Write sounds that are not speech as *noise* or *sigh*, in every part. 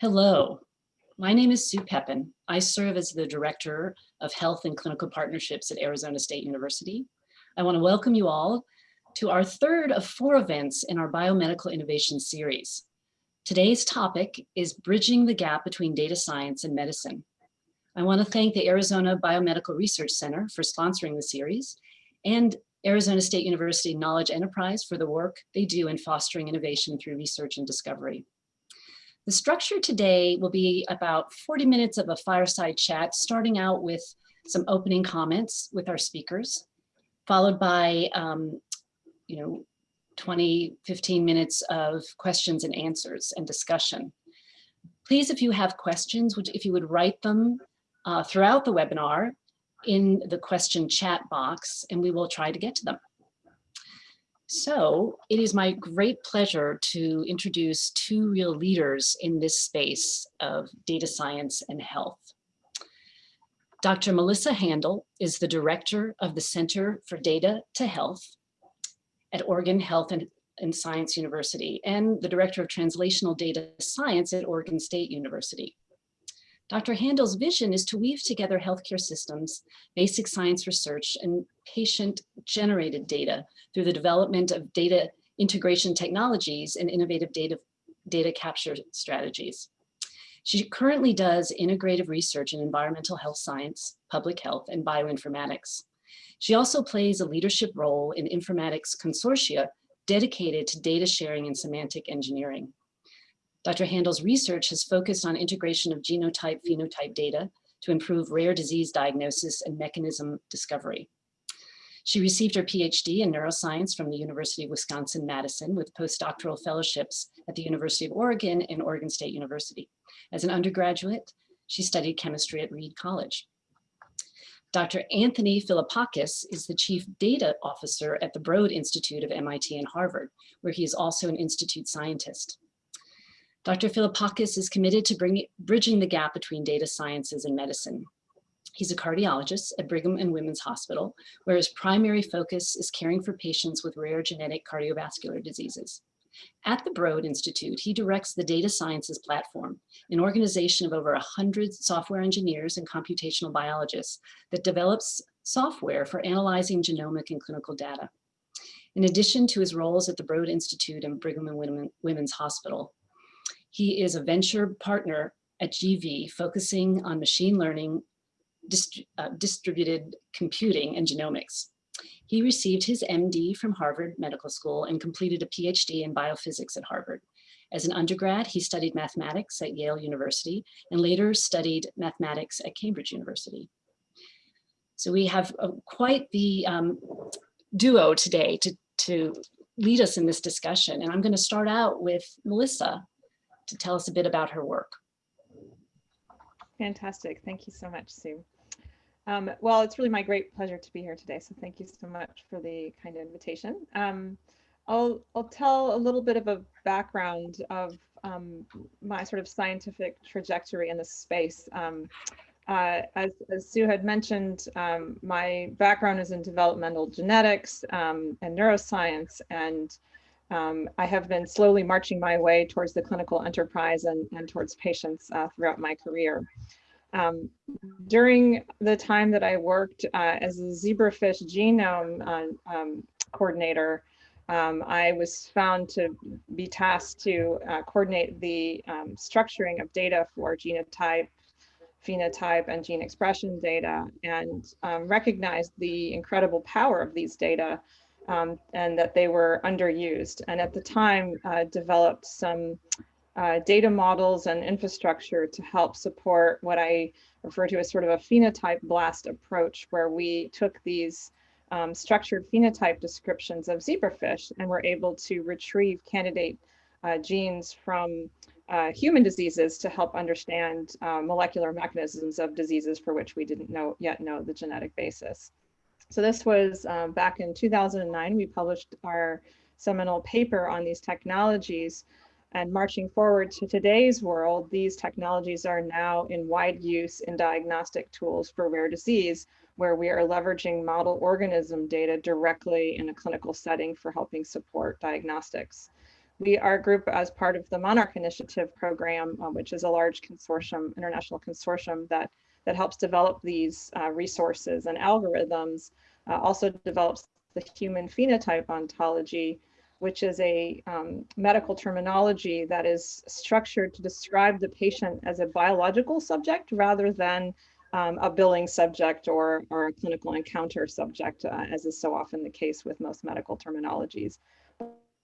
Hello, my name is Sue Pepin. I serve as the Director of Health and Clinical Partnerships at Arizona State University. I want to welcome you all to our third of four events in our Biomedical Innovation Series. Today's topic is bridging the gap between data science and medicine. I want to thank the Arizona Biomedical Research Center for sponsoring the series and Arizona State University Knowledge Enterprise for the work they do in fostering innovation through research and discovery. The structure today will be about 40 minutes of a fireside chat, starting out with some opening comments with our speakers, followed by, um, you know, 20, 15 minutes of questions and answers and discussion. Please, if you have questions, if you would write them uh, throughout the webinar in the question chat box, and we will try to get to them. So it is my great pleasure to introduce two real leaders in this space of data science and health. Dr. Melissa Haendel is the director of the Center for Data to Health at Oregon Health and, and Science University and the director of translational data science at Oregon State University. Dr. Haendel's vision is to weave together healthcare systems, basic science research, and patient-generated data through the development of data integration technologies and innovative data, data capture strategies. She currently does integrative research in environmental health science, public health, and bioinformatics. She also plays a leadership role in informatics consortia dedicated to data sharing and semantic engineering. Dr. Haendel's research has focused on integration of genotype phenotype data to improve rare disease diagnosis and mechanism discovery. She received her PhD in neuroscience from the University of Wisconsin-Madison with postdoctoral fellowships at the University of Oregon and Oregon State University. As an undergraduate, she studied chemistry at Reed College. Dr. Anthony Philippakis is the Chief Data Officer at the Broad Institute of MIT and Harvard, where he is also an institute scientist. Dr. Philippakis is committed to bring, bridging the gap between data sciences and medicine. He's a cardiologist at Brigham and Women's Hospital, where his primary focus is caring for patients with rare genetic cardiovascular diseases. At the Broad Institute, he directs the Data Sciences Platform, an organization of over 100 software engineers and computational biologists that develops software for analyzing genomic and clinical data. In addition to his roles at the Broad Institute and Brigham and Women's Hospital, he is a venture partner at GV, focusing on machine learning, dist uh, distributed computing, and genomics. He received his MD from Harvard Medical School and completed a PhD in biophysics at Harvard. As an undergrad, he studied mathematics at Yale University and later studied mathematics at Cambridge University. So we have uh, quite the um, duo today to, to lead us in this discussion. And I'm going to start out with Melissa, to tell us a bit about her work. Fantastic. Thank you so much, Sue. Um, well, it's really my great pleasure to be here today. So thank you so much for the kind invitation. Um, I'll, I'll tell a little bit of a background of um, my sort of scientific trajectory in this space. Um, uh, as, as, Sue had mentioned, um, my background is in developmental genetics um, and neuroscience, and um, I have been slowly marching my way towards the clinical enterprise and, and towards patients uh, throughout my career. Um, during the time that I worked uh, as a zebrafish genome uh, um, coordinator, um, I was found to be tasked to uh, coordinate the um, structuring of data for genotype, phenotype, and gene expression data, and um, recognized the incredible power of these data um, and that they were underused. And at the time, uh, developed some uh, data models and infrastructure to help support what I refer to as sort of a phenotype blast approach, where we took these um, structured phenotype descriptions of zebrafish and were able to retrieve candidate uh, genes from uh, human diseases to help understand uh, molecular mechanisms of diseases for which we didn't know yet know the genetic basis. So this was um, back in 2009, we published our seminal paper on these technologies and marching forward to today's world, these technologies are now in wide use in diagnostic tools for rare disease, where we are leveraging model organism data directly in a clinical setting for helping support diagnostics. we, our group as part of the Monarch Initiative program, uh, which is a large consortium, international consortium that, that helps develop these uh, resources and algorithms, uh, also develops the human phenotype ontology, which is a um, medical terminology that is structured to describe the patient as a biological subject rather than um, a billing subject or, or a clinical encounter subject, uh, as is so often the case with most medical terminologies.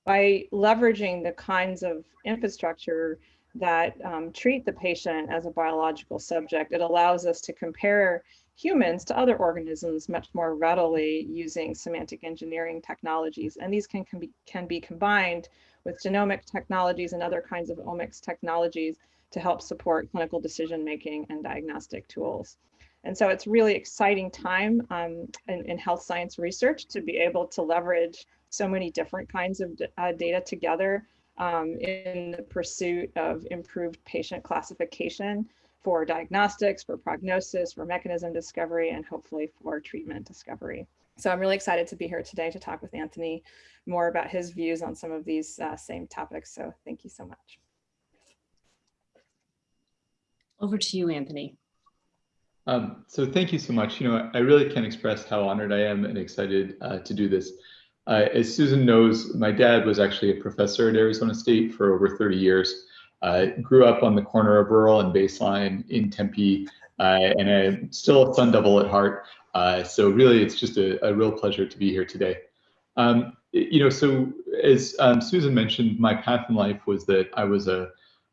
By leveraging the kinds of infrastructure that um, treat the patient as a biological subject, it allows us to compare humans to other organisms much more readily using semantic engineering technologies. And these can, can, be, can be combined with genomic technologies and other kinds of omics technologies to help support clinical decision making and diagnostic tools. And so it's really exciting time um, in, in, health science research to be able to leverage so many different kinds of uh, data together um, in the pursuit of improved patient classification for diagnostics, for prognosis, for mechanism discovery, and hopefully for treatment discovery. So I'm really excited to be here today to talk with Anthony more about his views on some of these uh, same topics. So thank you so much. Over to you, Anthony. Um, so thank you so much. You know, I really can't express how honored I am and excited uh, to do this. Uh, as Susan knows, my dad was actually a professor at Arizona State for over 30 years. Uh, grew up on the corner of Rural and Baseline in Tempe, uh, and I'm still a Sun Devil at heart. Uh, so really, it's just a, a, real pleasure to be here today. Um, you know, so as um, Susan mentioned, my path in life was that I was a,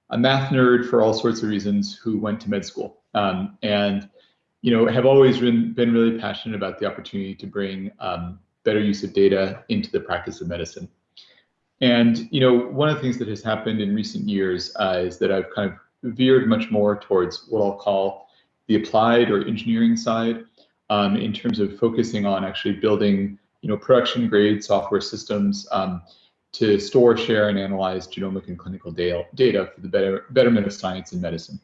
a math nerd for all sorts of reasons who went to med school, um, and you know, have always been, been really passionate about the opportunity to bring um, better use of data into the practice of medicine. And you know, one of the things that has happened in recent years uh, is that I've kind of veered much more towards what I'll call the applied or engineering side um, in terms of focusing on actually building you know, production grade software systems um, to store, share, and analyze genomic and clinical data, for the better, betterment of science and medicine.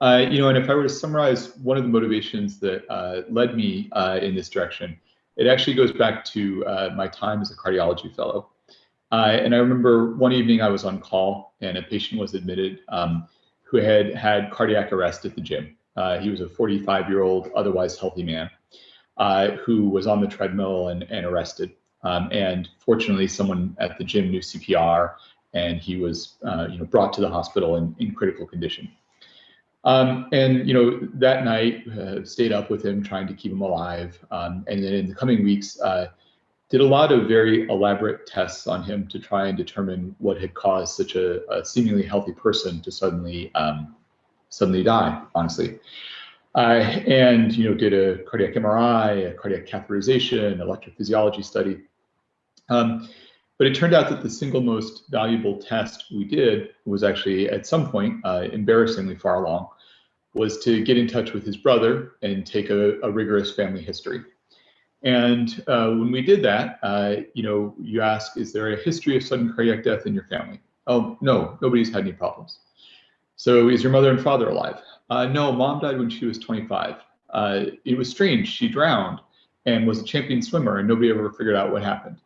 Uh, you know, and if I were to summarize one of the motivations that uh, led me uh, in this direction, it actually goes back to uh, my time as a cardiology fellow. Uh, and I remember one evening I was on call and a patient was admitted um, who had had cardiac arrest at the gym. Uh, he was a 45 year old, otherwise healthy man uh, who was on the treadmill and, and arrested. Um, and fortunately, someone at the gym knew CPR and he was uh, you know, brought to the hospital in, in critical condition. Um, and you know that night uh, stayed up with him trying to keep him alive um, and then in the coming weeks uh, did a lot of very elaborate tests on him to try and determine what had caused such a, a seemingly healthy person to suddenly um, suddenly die, honestly. Uh, and you know, did a cardiac MRI, a cardiac catheterization, electrophysiology study. Um, but it turned out that the single most valuable test we did was actually at some point, uh, embarrassingly far along, was to get in touch with his brother and take a, a rigorous family history. And uh, when we did that, uh, you know, you ask, is there a history of sudden cardiac death in your family? Oh, no, nobody's had any problems. So is your mother and father alive? Uh, no, mom died when she was 25. Uh, it was strange. She drowned and was a champion swimmer and nobody ever figured out what happened.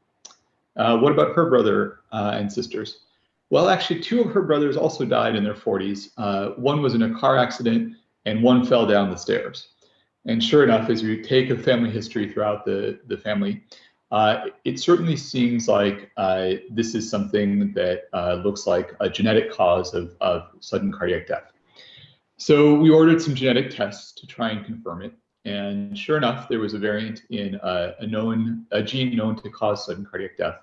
Uh, what about her brother uh, and sisters? Well, actually, two of her brothers also died in their 40s. one was in a car accident and one fell down the stairs. And sure enough, as you take a family history throughout the, the family, uh, it certainly seems like uh, this is something that uh, looks like a genetic cause of, of sudden cardiac death. So we ordered some genetic tests to try and confirm it. And sure enough, there was a variant in a, a known a gene known to cause sudden cardiac death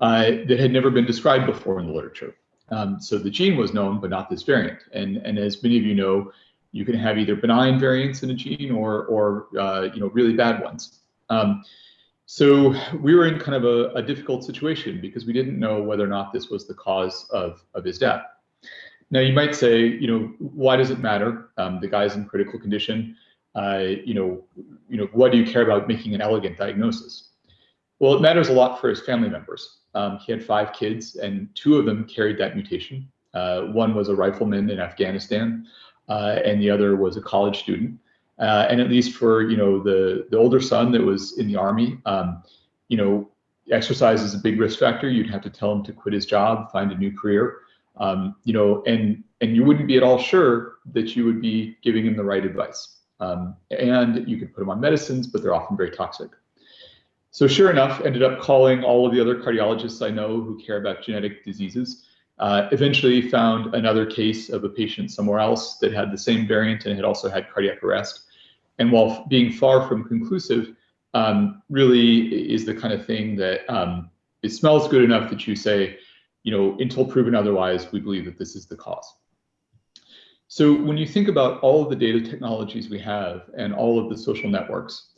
uh, that had never been described before in the literature. Um, so the gene was known, but not this variant. And, and as many of you know, you can have either benign variants in a gene or, or uh, you know, really bad ones. Um, so we were in kind of a, a, difficult situation because we didn't know whether or not this was the cause of, of his death. Now you might say, you know, why does it matter? Um, the guy's in critical condition. Uh, you know, you know, why do you care about making an elegant diagnosis? Well, it matters a lot for his family members. Um, he had five kids, and two of them carried that mutation. Uh, one was a rifleman in Afghanistan uh, and the other was a college student. Uh, and at least for you know the the older son that was in the army, um, you know exercise is a big risk factor. You'd have to tell him to quit his job, find a new career, um, you know, and and you wouldn't be at all sure that you would be giving him the right advice. Um, and you could put them on medicines, but they're often very toxic. So sure enough, ended up calling all of the other cardiologists I know who care about genetic diseases. Uh, eventually found another case of a patient somewhere else that had the same variant and had also had cardiac arrest. And while being far from conclusive, um, really is the kind of thing that um, it smells good enough that you say, you know, until proven otherwise, we believe that this is the cause. So when you think about all of the data technologies we have and all of the social networks,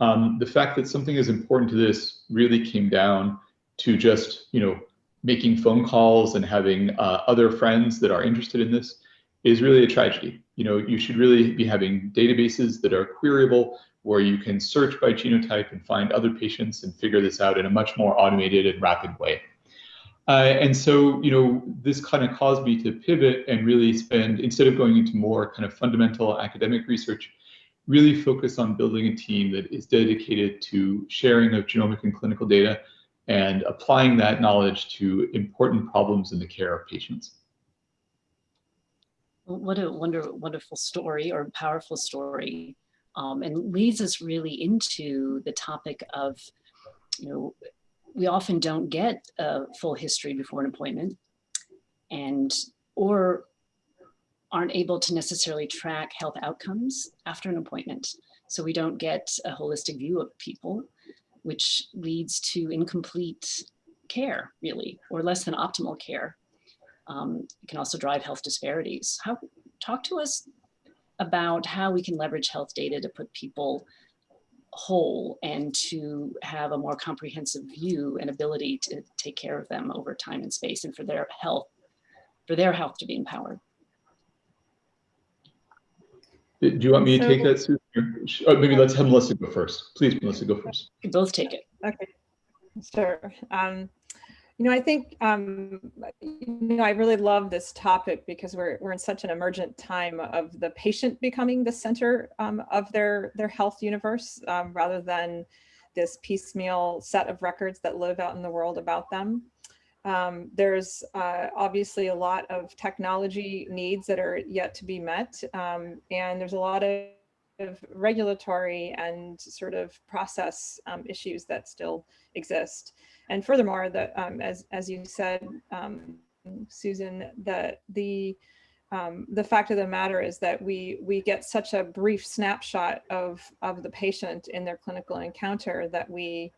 um, the fact that something as important to this really came down to just, you know, making phone calls and having uh, other friends that are interested in this is really a tragedy. You know, you should really be having databases that are queryable where you can search by genotype and find other patients and figure this out in a much more automated and rapid way. Uh, and so, you know, this kind of caused me to pivot and really spend, instead of going into more kind of fundamental academic research, really focus on building a team that is dedicated to sharing of genomic and clinical data and applying that knowledge to important problems in the care of patients. What a wonder, wonderful story or powerful story. Um, and leads us really into the topic of, you know, we often don't get a full history before an appointment and or aren't able to necessarily track health outcomes after an appointment. So we don't get a holistic view of people, which leads to incomplete care, really, or less than optimal care. Um, it can also drive health disparities. How, talk to us about how we can leverage health data to put people whole and to have a more comprehensive view and ability to take care of them over time and space and for their health, for their health to be empowered. Do you want me to take that, Susan? Oh, maybe let's have Melissa go first. Please, Melissa, go first. You both take it. Okay, sure. Um, you know, I think, um, you know, I really love this topic because we're, we're in such an emergent time of the patient becoming the center um, of their, their health universe um, rather than this piecemeal set of records that live out in the world about them. Um, there's uh, obviously a lot of technology needs that are yet to be met. Um, and there's a lot of of regulatory and sort of process um, issues that still exist. And furthermore, the, um, as, as you said, um, Susan, the, the, um, the fact of the matter is that we, we get such a brief snapshot of, of the patient in their clinical encounter that we,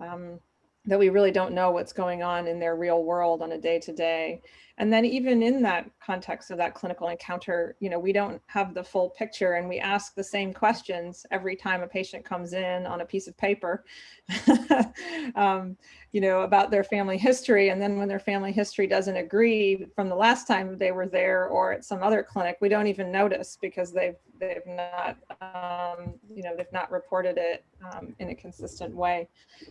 um, that we really don't know what's going on in their real world on a day to day. And then even in that context of that clinical encounter, you know, we don't have the full picture and we ask the same questions every time a patient comes in on a piece of paper, *laughs* um, you know, about their family history. And then when their family history doesn't agree from the last time they were there or at some other clinic, we don't even notice because they've, they've not, um, you know, they've not reported it um, in a consistent way.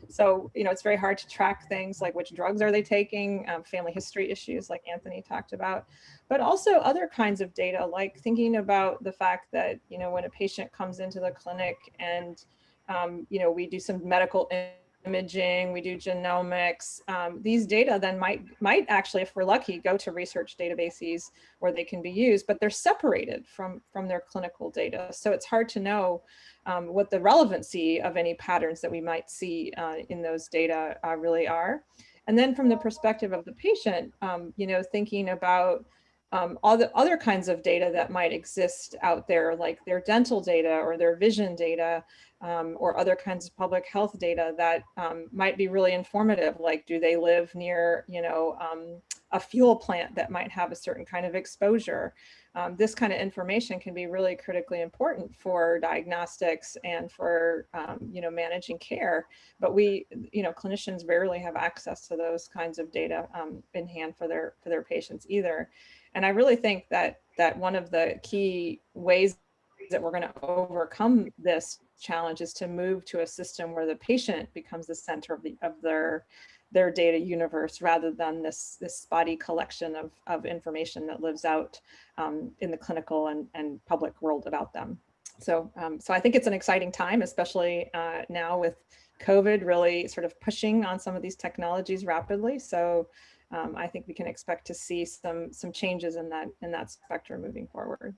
So, you know, it's very hard to track things like which drugs are they taking, um, family history issues like Anthony talked about, but also other kinds of data, like thinking about the fact that, you know, when a patient comes into the clinic and, um, you know, we do some medical imaging, we do genomics. Um, these data then might, might actually, if we're lucky, go to research databases where they can be used, but they're separated from, from their clinical data. So it's hard to know um, what the relevancy of any patterns that we might see uh, in those data uh, really are. And then from the perspective of the patient, um, you know, thinking about um, all the other kinds of data that might exist out there, like their dental data or their vision data, um, or other kinds of public health data that um, might be really informative, like do they live near, you know, um, a fuel plant that might have a certain kind of exposure. Um, this kind of information can be really critically important for diagnostics and for, um, you know, managing care. But we, you know, clinicians rarely have access to those kinds of data um, in hand for their for their patients either. And I really think that that one of the key ways that we're going to overcome this challenge is to move to a system where the patient becomes the center of the of their their data universe rather than this this spotty collection of, of information that lives out um, in the clinical and, and public world about them. So, um, so I think it's an exciting time, especially uh, now with COVID really sort of pushing on some of these technologies rapidly. So um, I think we can expect to see some some changes in that in that spectrum moving forward.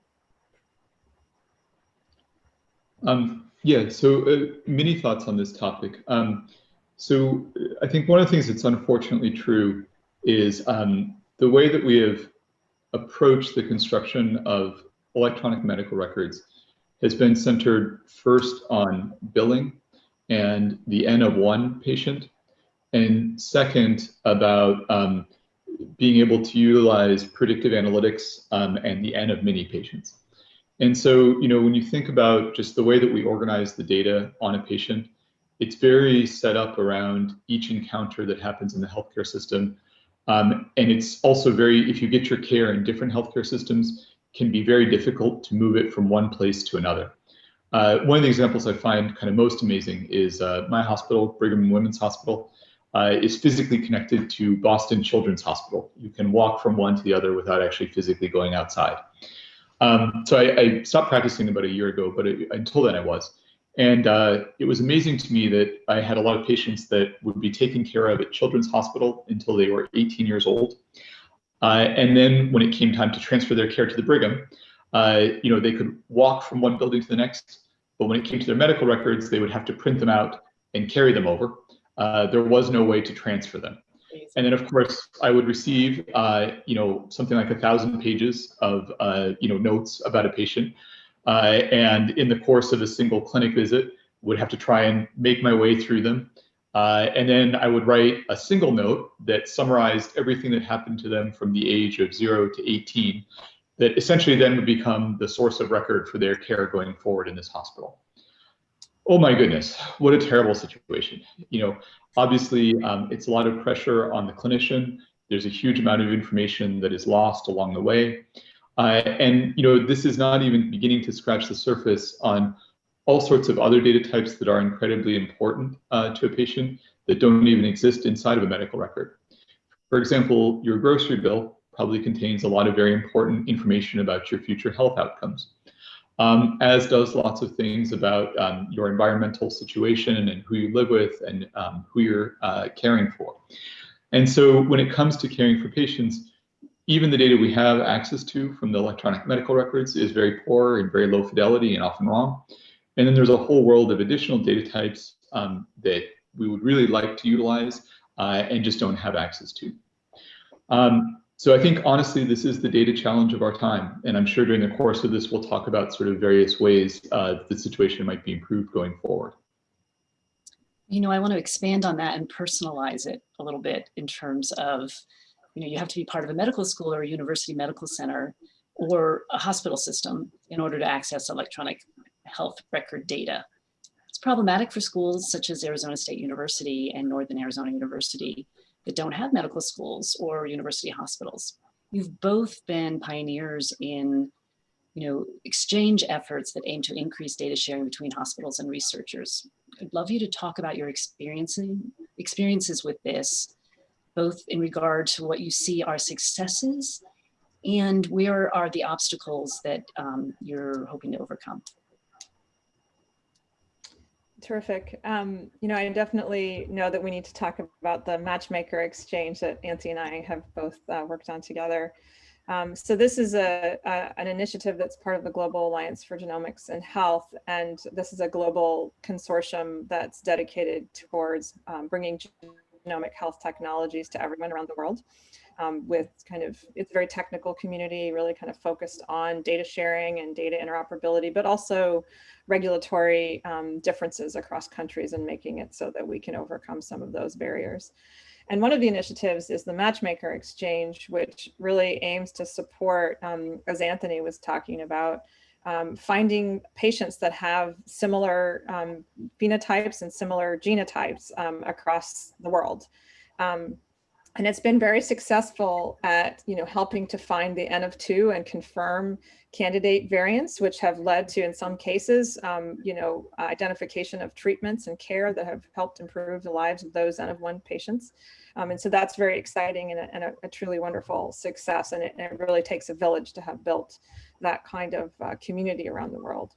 Um, yeah, so uh, many thoughts on this topic. Um, so I think one of the things that's unfortunately true is um, the way that we have approached the construction of electronic medical records has been centered first on billing and the N of one patient, and second about um, being able to utilize predictive analytics um, and the N of many patients. And so, you know, when you think about just the way that we organize the data on a patient, it's very set up around each encounter that happens in the healthcare system. Um, and it's also very, if you get your care in different healthcare systems, can be very difficult to move it from one place to another. Uh, one of the examples I find kind of most amazing is uh, my hospital, Brigham and Women's Hospital, uh, is physically connected to Boston Children's Hospital. You can walk from one to the other without actually physically going outside. Um, so I, I, stopped practicing about a year ago, but it, until then I was. And uh, it was amazing to me that I had a lot of patients that would be taken care of at Children's Hospital until they were 18 years old. Uh, and then when it came time to transfer their care to the Brigham, uh, you know, they could walk from one building to the next, but when it came to their medical records, they would have to print them out and carry them over. Uh, there was no way to transfer them. And then, of course, I would receive, uh, you know, something like a thousand pages of, uh, you know, notes about a patient. Uh, and in the course of a single clinic visit, would have to try and make my way through them. Uh, and then I would write a single note that summarized everything that happened to them from the age of zero to 18 that essentially then would become the source of record for their care going forward in this hospital. Oh my goodness, what a terrible situation. You know, obviously um, it's a lot of pressure on the clinician. There's a huge amount of information that is lost along the way. Uh, and, you know, this is not even beginning to scratch the surface on all sorts of other data types that are incredibly important uh, to a patient that don't even exist inside of a medical record. For example, your grocery bill probably contains a lot of very important information about your future health outcomes, um, as does lots of things about um, your environmental situation and who you live with and um, who you're uh, caring for. And so when it comes to caring for patients, even the data we have access to from the electronic medical records is very poor and very low fidelity and often wrong. And then there's a whole world of additional data types um, that we would really like to utilize uh, and just don't have access to. Um, so I think honestly, this is the data challenge of our time. And I'm sure during the course of this, we'll talk about sort of various ways uh, the situation might be improved going forward. You know, I want to expand on that and personalize it a little bit in terms of, you know, you have to be part of a medical school or a university medical center or a hospital system in order to access electronic health record data. It's problematic for schools such as Arizona State University and Northern Arizona University that don't have medical schools or university hospitals. You've both been pioneers in you know, exchange efforts that aim to increase data sharing between hospitals and researchers. I'd love you to talk about your experiencing experiences with this, both in regard to what you see are successes and where are the obstacles that um, you're hoping to overcome. Terrific. Um, you know, I definitely know that we need to talk about the matchmaker exchange that Nancy and I have both uh, worked on together. Um, so this is a, a, an initiative that's part of the Global Alliance for Genomics and Health, and this is a global consortium that's dedicated towards um, bringing genomic health technologies to everyone around the world um, with kind of, it's a very technical community, really kind of focused on data sharing and data interoperability, but also regulatory um, differences across countries and making it so that we can overcome some of those barriers. And one of the initiatives is the Matchmaker Exchange, which really aims to support, um, as Anthony was talking about, um, finding patients that have similar um, phenotypes and similar genotypes um, across the world. And it's been very successful at you know helping to find the n of two and confirm candidate variants which have led to in some cases um, you know identification of treatments and care that have helped improve the lives of those n of one patients. Um, and so that's very exciting and a, and a, a truly wonderful success. And it, and it, really takes a village to have built that kind of uh, community around the world.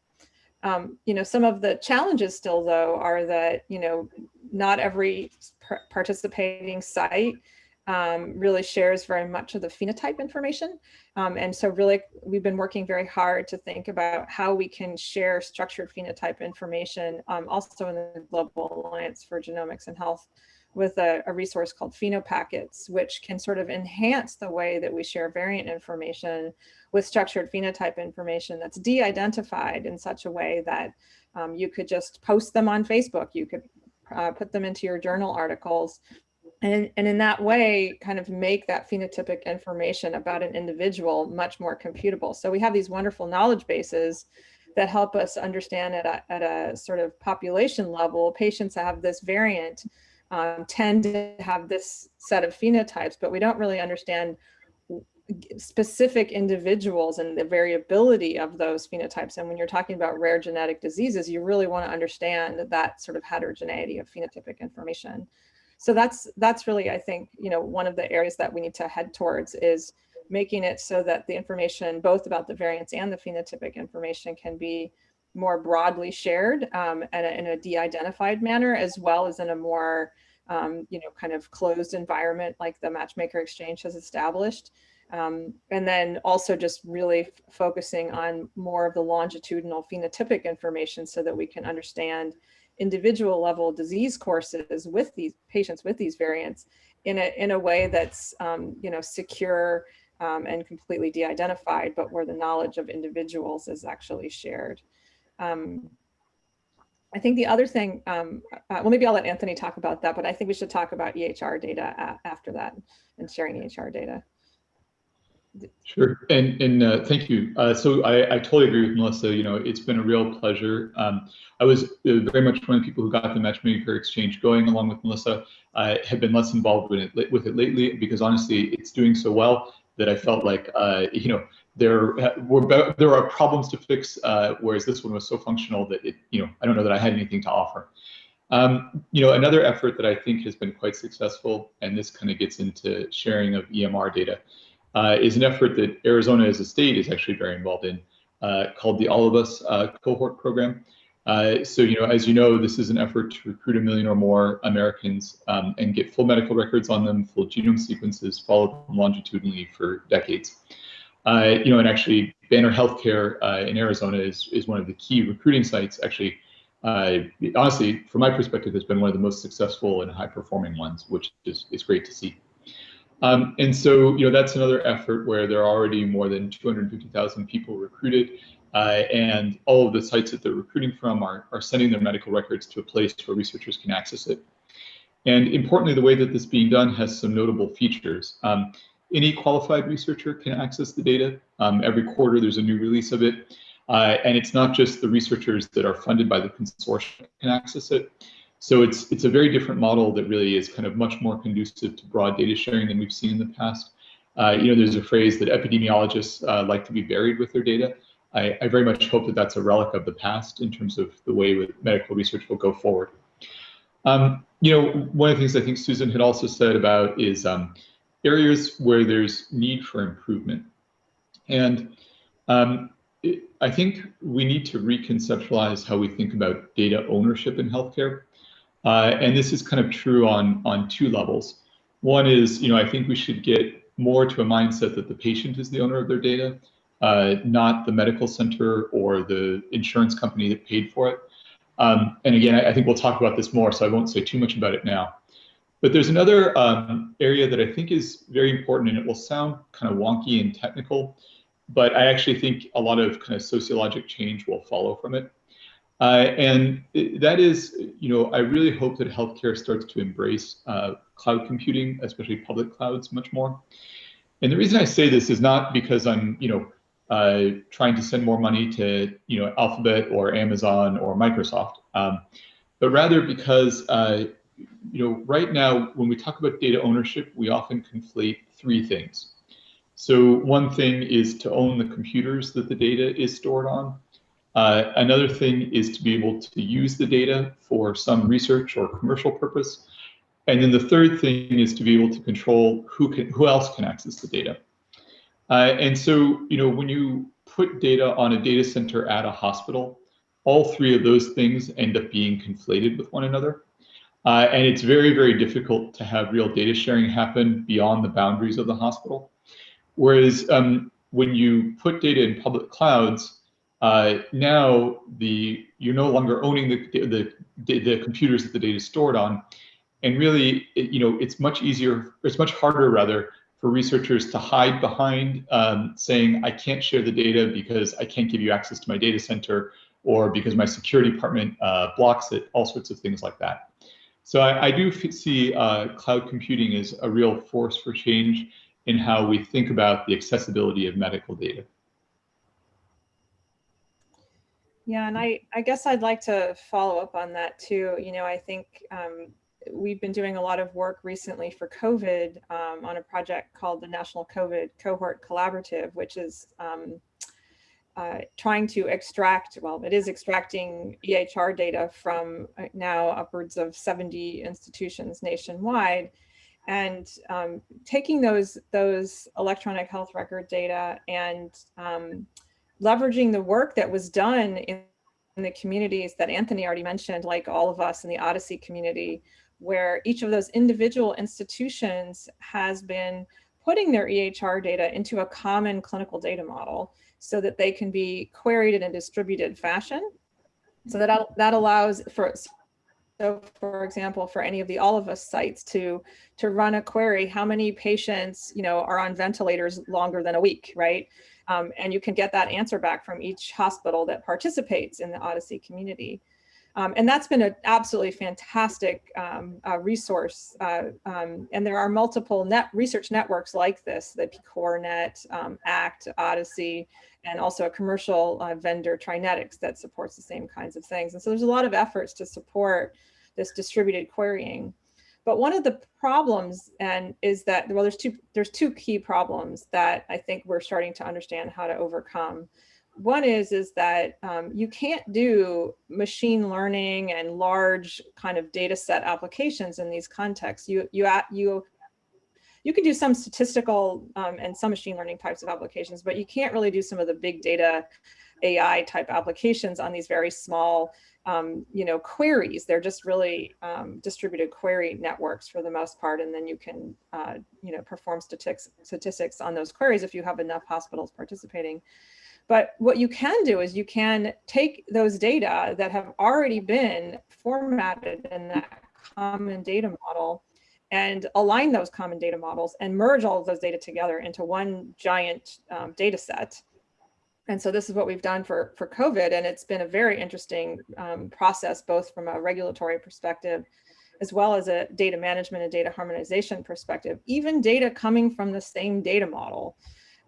Um, you know, some of the challenges still though are that, you know, not every participating site um, really shares very much of the phenotype information. Um, and so really, we've been working very hard to think about how we can share structured phenotype information um, also in the Global Alliance for Genomics and Health with a, a, resource called PhenoPackets, which can sort of enhance the way that we share variant information with structured phenotype information that's de-identified in such a way that um, you could just post them on Facebook, you could uh, put them into your journal articles, and, and in that way kind of make that phenotypic information about an individual much more computable. So we have these wonderful knowledge bases that help us understand at a, at a sort of population level, patients that have this variant um, tend to have this set of phenotypes, but we don't really understand specific individuals and the variability of those phenotypes. And when you're talking about rare genetic diseases, you really want to understand that sort of heterogeneity of phenotypic information. So that's that's really, I think, you know, one of the areas that we need to head towards is making it so that the information, both about the variants and the phenotypic information can be more broadly shared um, and in a de-identified manner, as well as in a more, um, you know, kind of closed environment like the Matchmaker Exchange has established. Um, and then also just really focusing on more of the longitudinal phenotypic information so that we can understand individual level disease courses with these patients with these variants in a, in a way that's, um, you know, secure um, and completely de-identified, but where the knowledge of individuals is actually shared. Um, I think the other thing, um, uh, well, maybe I'll let Anthony talk about that, but I think we should talk about EHR data after that and sharing EHR data. Sure, and and uh, thank you. Uh, so I, I totally agree with Melissa. You know, it's been a real pleasure. Um, I was uh, very much one of the people who got the Matchmaker Exchange going, along with Melissa. I have been less involved with it with it lately because honestly, it's doing so well that I felt like uh, you know there were there are problems to fix, uh, whereas this one was so functional that it you know I don't know that I had anything to offer. Um, you know, another effort that I think has been quite successful, and this kind of gets into sharing of EMR data uh, is an effort that Arizona as a state is actually very involved in uh, called the All of Us uh, cohort program. Uh, so, you know, as you know, this is an effort to recruit a million or more Americans um, and get full medical records on them, full genome sequences, follow them longitudinally for decades. Uh, you know, and actually Banner Healthcare uh, in Arizona is, is one of the key recruiting sites. Actually, honestly, from my perspective, has been one of the most successful and high performing ones, which is, is great to see. Um, and so, you know, that's another effort where there are already more than 250,000 people recruited, uh, and all of the sites that they're recruiting from are, are sending their medical records to a place where researchers can access it. And importantly, the way that this is being done has some notable features. Um, any qualified researcher can access the data. Um, every quarter, there's a new release of it. Uh, and it's not just the researchers that are funded by the consortium can access it. So it's it's a very different model that really is kind of much more conducive to broad data sharing than we've seen in the past. Uh, you know, there's a phrase that epidemiologists uh, like to be buried with their data. I, I, very much hope that that's a relic of the past in terms of the way with medical research will go forward. Um, you know, one of the things I think Susan had also said about is um, areas where there's need for improvement. And um, I think we need to reconceptualize how we think about data ownership in healthcare. Uh, and this is kind of true on, on two levels. One is, you know, I think we should get more to a mindset that the patient is the owner of their data, uh, not the medical center or the insurance company that paid for it. Um, and again, I, I, think we'll talk about this more, so I won't say too much about it now. But there's another um, area that I think is very important, and it will sound kind of wonky and technical, but I actually think a lot of kind of sociologic change will follow from it. Uh, and that is, you know, I really hope that healthcare starts to embrace uh, cloud computing, especially public clouds, much more. And the reason I say this is not because I'm, you know, uh, trying to send more money to, you know, Alphabet or Amazon or Microsoft, um, but rather because, uh, you know, right now when we talk about data ownership, we often conflate three things. So one thing is to own the computers that the data is stored on. Uh, another thing is to be able to use the data for some research or commercial purpose. And then the third thing is to be able to control who can, who else can access the data. Uh, and so, you know, when you put data on a data center at a hospital, all three of those things end up being conflated with one another. Uh, and it's very, very difficult to have real data sharing happen beyond the boundaries of the hospital. Whereas um, when you put data in public clouds, uh, now the you're no longer owning the, the, the computers that the data is stored on. And really, it, you know, it's much easier, it's much harder rather for researchers to hide behind um, saying, I can't share the data because I can't give you access to my data center or because my security department uh, blocks it, all sorts of things like that. So I, I do see uh, cloud computing as a real force for change in how we think about the accessibility of medical data. Yeah, and I, I guess I'd like to follow up on that too. You know, I think um, we've been doing a lot of work recently for COVID um, on a project called the National COVID Cohort Collaborative, which is um, uh, trying to extract, well, it is extracting EHR data from uh, now upwards of 70 institutions nationwide and um, taking those, those electronic health record data and um, leveraging the work that was done in, in the communities that Anthony already mentioned, like all of us in the OHDSI community, where each of those individual institutions has been putting their EHR data into a common clinical data model so that they can be queried in a distributed fashion. So that, that allows for, so for example, for any of the All of Us sites to, to run a query, how many patients, you know, are on ventilators longer than a week, right? Um, and you can get that answer back from each hospital that participates in the OHDSI community. Um, and that's been an absolutely fantastic um, uh, resource. Uh, um, and there are multiple net research networks like this, the PCORNet, um, ACT, OHDSI, and also a commercial uh, vendor, TriNetX, that supports the same kinds of things. And so there's a lot of efforts to support this distributed querying. But one of the problems and is that, well, there's two, there's two key problems that I think we're starting to understand how to overcome. One is, is that um, you can't do machine learning and large kind of data set applications in these contexts. You, you, you, you can do some statistical um, and some machine learning types of applications, but you can't really do some of the big data AI type applications on these very small um, you know, queries. They're just really um, distributed query networks for the most part. And then you can, uh, you know, perform statistics, statistics on those queries if you have enough hospitals participating. But what you can do is you can take those data that have already been formatted in that common data model and align those common data models and merge all of those data together into one giant um, data set and so this is what we've done for, for COVID, and it's been a very interesting um, process, both from a regulatory perspective, as well as a data management and data harmonization perspective, even data coming from the same data model.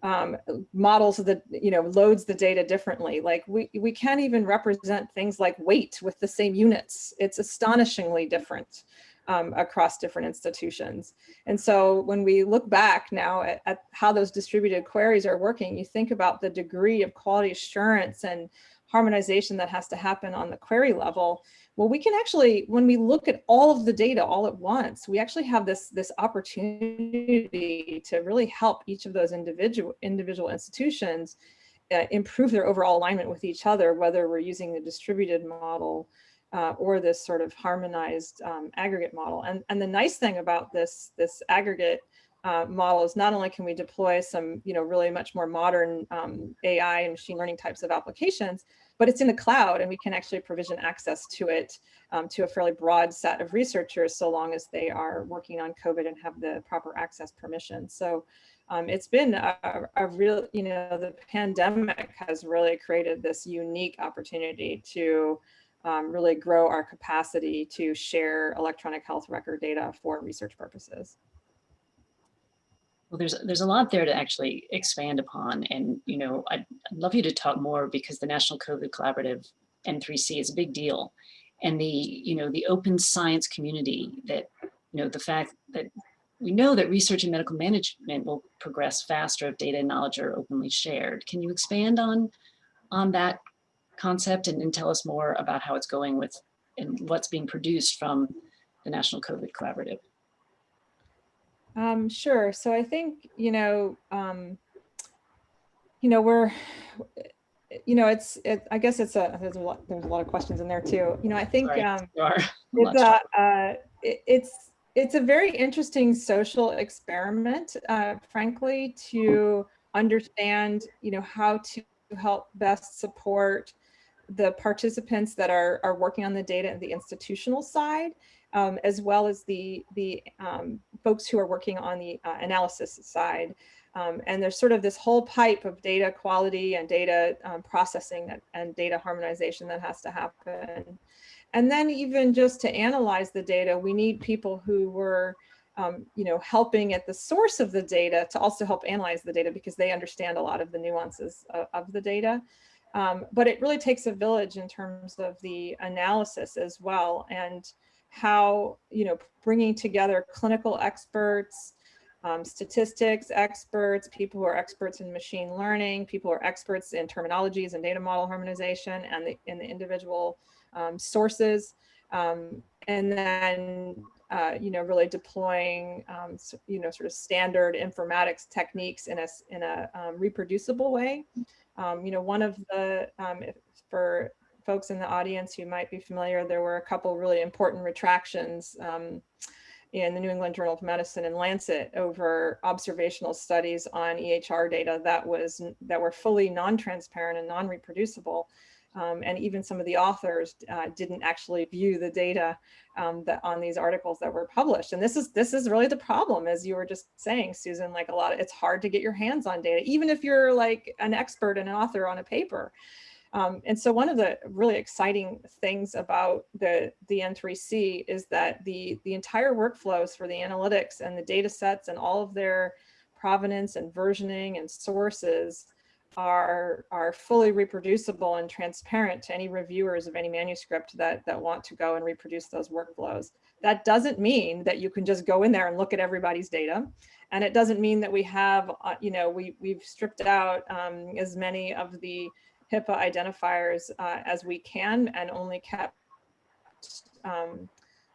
Um, models that, you know, loads the data differently. Like we, we can't even represent things like weight with the same units. It's astonishingly different um, across different institutions. And so when we look back now at, at, how those distributed queries are working, you think about the degree of quality assurance and harmonization that has to happen on the query level. Well, we can actually, when we look at all of the data all at once, we actually have this, this opportunity to really help each of those individual, individual institutions uh, improve their overall alignment with each other, whether we're using the distributed model uh, or this sort of harmonized um, aggregate model. And, and the nice thing about this, this aggregate uh, model is not only can we deploy some, you know, really much more modern um, AI and machine learning types of applications, but it's in the cloud and we can actually provision access to it um, to a fairly broad set of researchers so long as they are working on COVID and have the proper access permission. So um, it's been a, a, real, you know, the pandemic has really created this unique opportunity to um, really grow our capacity to share electronic health record data for research purposes. Well, there's there's a lot there to actually expand upon, and you know, I'd, I'd love you to talk more because the National COVID Collaborative N3C is a big deal, and the you know the open science community that you know the fact that we know that research and medical management will progress faster if data and knowledge are openly shared. Can you expand on on that concept and, and, tell us more about how it's going with and what's being produced from the National COVID Collaborative? Um, sure. So I think, you know, um, you know, we're, you know, it's, it, I guess it's a, there's a lot, there's a lot of questions in there too. You know, I think, Right. um, *laughs* it's a, uh, it- it's, it's a very interesting social experiment, uh, frankly, to understand, you know, how to help best support the participants that are, are working on the data and the institutional side, um, as well as the, the um, folks who are working on the uh, analysis side. Um, and there's sort of this whole pipe of data quality and data um, processing that, and data harmonization that has to happen. And then even just to analyze the data, we need people who were, um, you know, helping at the source of the data to also help analyze the data because they understand a lot of the nuances of, of the data. Um, but it really takes a village in terms of the analysis as well and how, you know, bringing together clinical experts, um, statistics experts, people who are experts in machine learning, people who are experts in terminologies and data model harmonization and the, in the individual um, sources. Um, and then, uh, you know, really deploying, um, you know, sort of standard informatics techniques in a, in a um, reproducible way. Um, you know, one of the, for folks in the audience who might be familiar, there were a couple really important retractions um, in the New England Journal of Medicine and Lancet over observational studies on EHR data that was that were fully non-transparent and non-reproducible. Um, and even some of the authors uh, didn't actually view the data um, that on these articles that were published. And this is this is really the problem, as you were just saying, Susan. Like a lot, of, it's hard to get your hands on data, even if you're like an expert and an author on a paper. Um, and so one of the really exciting things about the, the N3C is that the, the entire workflows for the analytics and the data sets and all of their provenance and versioning and sources are, are fully reproducible and transparent to any reviewers of any manuscript that, that want to go and reproduce those workflows. That doesn't mean that you can just go in there and look at everybody's data. And it doesn't mean that we have, uh, you know, we, we've stripped out um, as many of the HIPAA identifiers uh, as we can and only kept um,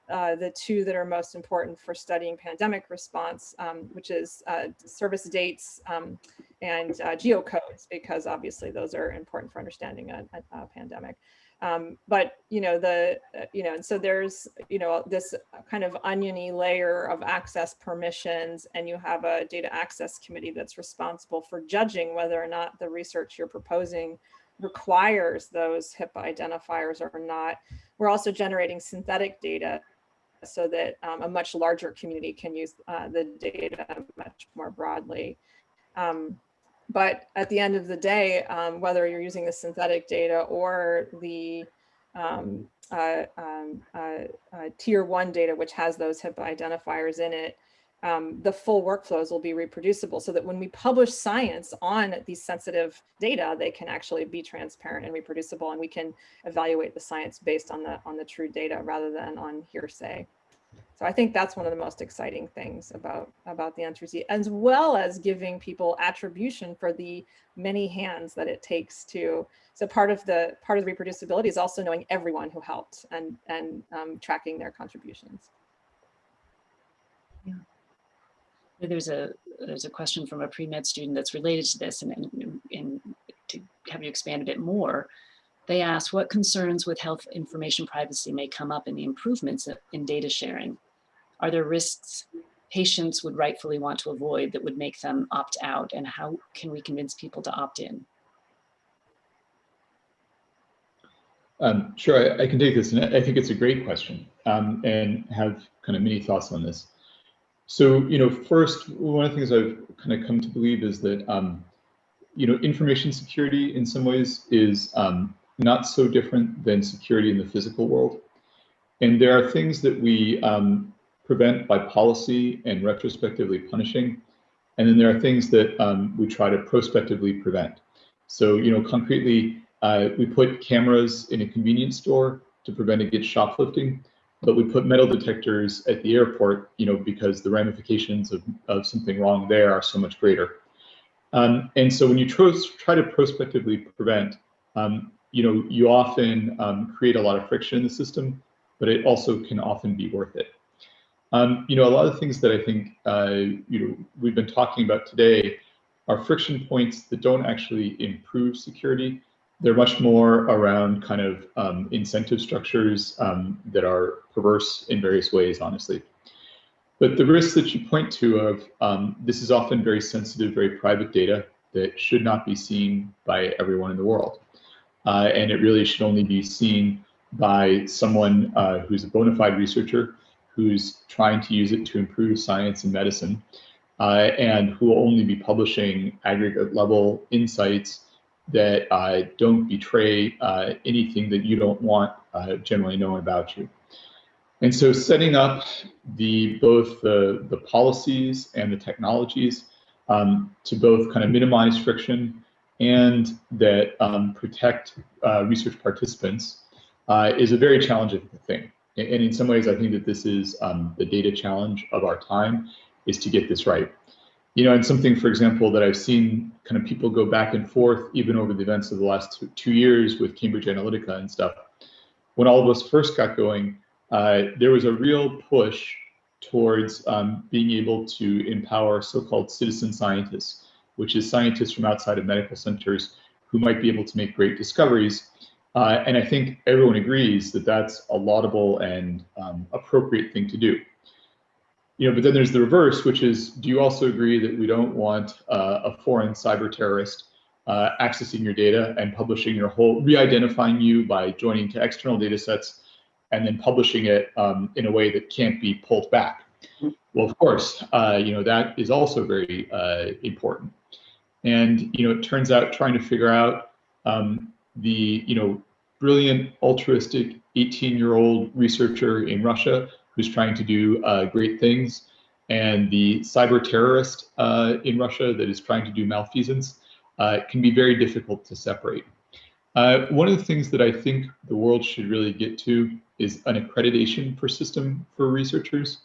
uh, the two that are most important for studying pandemic response, um, which is uh, service dates um, and uh, geocodes, because obviously those are important for understanding a, a, a pandemic. Um, but you know the uh, you know and so there's you know this kind of oniony layer of access permissions, and you have a data access committee that's responsible for judging whether or not the research you're proposing requires those HIPAA identifiers or not. We're also generating synthetic data so that um, a much larger community can use uh, the data much more broadly. Um, but at the end of the day, um, whether you're using the synthetic data or the um, uh, um, uh, uh, tier one data, which has those HIPAA identifiers in it, um, the full workflows will be reproducible so that when we publish science on these sensitive data, they can actually be transparent and reproducible and we can evaluate the science based on the on the true data rather than on hearsay. So I think that's one of the most exciting things about, about the N3C, as well as giving people attribution for the many hands that it takes to, so part of the part of the reproducibility is also knowing everyone who helped and, and um, tracking their contributions. There's a there's a question from a pre-med student that's related to this and, and, and to have you expand a bit more. They ask what concerns with health information privacy may come up in the improvements in data sharing. Are there risks patients would rightfully want to avoid that would make them opt out and how can we convince people to opt in? Um, sure, I, I, can take this, and I think it's a great question, um, and have kind of many thoughts on this. So, you know, first, one of the things I've kind of come to believe is that, um, you know, information security in some ways is um, not so different than security in the physical world. And there are things that we um, prevent by policy and retrospectively punishing. And then there are things that um, we try to prospectively prevent. So, you know, concretely, uh, we put cameras in a convenience store to prevent against shoplifting, but we put metal detectors at the airport, you know, because the ramifications of, of something wrong there are so much greater. Um, and so when you try to prospectively prevent, um, you know, you often um, create a lot of friction in the system, but it also can often be worth it. Um, you know, a lot of things that I think, uh, you know, we've been talking about today are friction points that don't actually improve security, they're much more around kind of um, incentive structures um, that are perverse in various ways, honestly. But the risks that you point to of um, this is often very sensitive, very private data that should not be seen by everyone in the world. Uh, and it really should only be seen by someone uh, who's a bona fide researcher who's trying to use it to improve science and medicine uh, and who will only be publishing aggregate level insights that uh, don't betray uh, anything that you don't want uh, generally known about you. And so setting up the both the, the policies and the technologies um, to both kind of minimize friction and that um, protect uh, research participants uh, is a very challenging thing. And in some ways, I think that this is um, the data challenge of our time is to get this right. You know, and something, for example, that I've seen kind of people go back and forth even over the events of the last two, two years with Cambridge Analytica and stuff. When all of us first got going, uh, there was a real push towards um, being able to empower so-called citizen scientists, which is scientists from outside of medical centers who might be able to make great discoveries. Uh, and I think everyone agrees that that's a laudable and um, appropriate thing to do you know, but then there's the reverse, which is, do you also agree that we don't want uh, a foreign cyber terrorist uh, accessing your data and publishing your whole, re-identifying you by joining to external data sets and then publishing it um, in a way that can't be pulled back? Well, of course, uh, you know, that is also very uh, important. And, you know, it turns out trying to figure out um, the, you know, brilliant altruistic 18 year old researcher in Russia who's trying to do uh, great things, and the cyber terrorist uh, in Russia that is trying to do malfeasance uh, can be very difficult to separate. Uh, one of the things that I think the world should really get to is an accreditation for system for researchers.